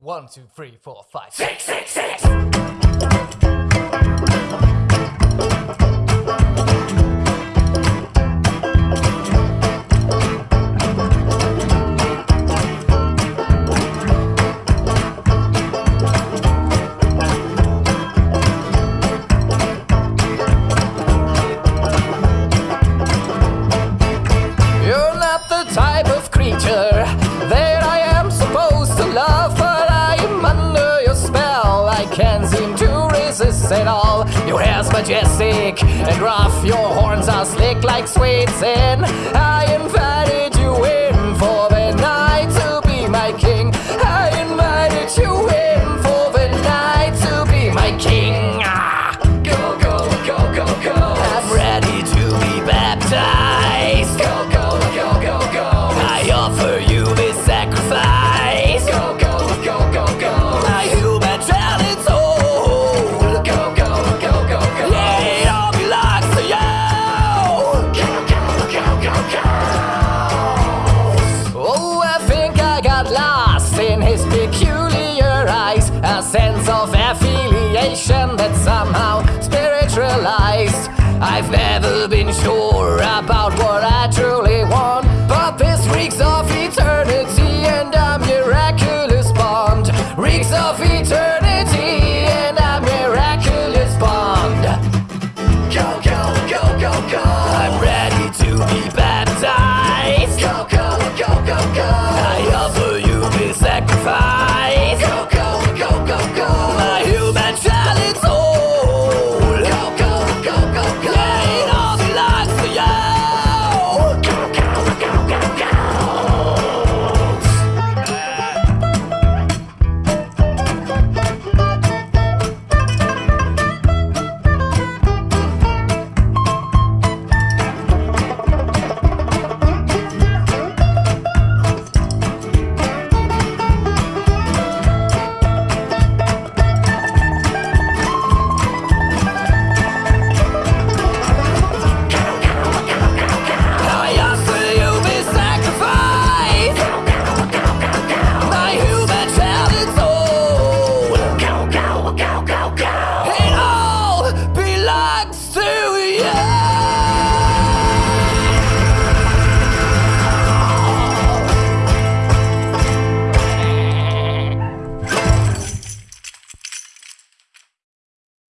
One, two, three, four, five, six, six, six. You're not the type of creature resist at all. Your hair's majestic and rough, your horns are slick like sweet sin. I invited you in for the night to be my king. I invited you in for the night to be my king. Ah. Go, go, go, go, go. I'm ready to be baptized. a sense of affiliation that somehow spiritualized. I've never been sure about what I truly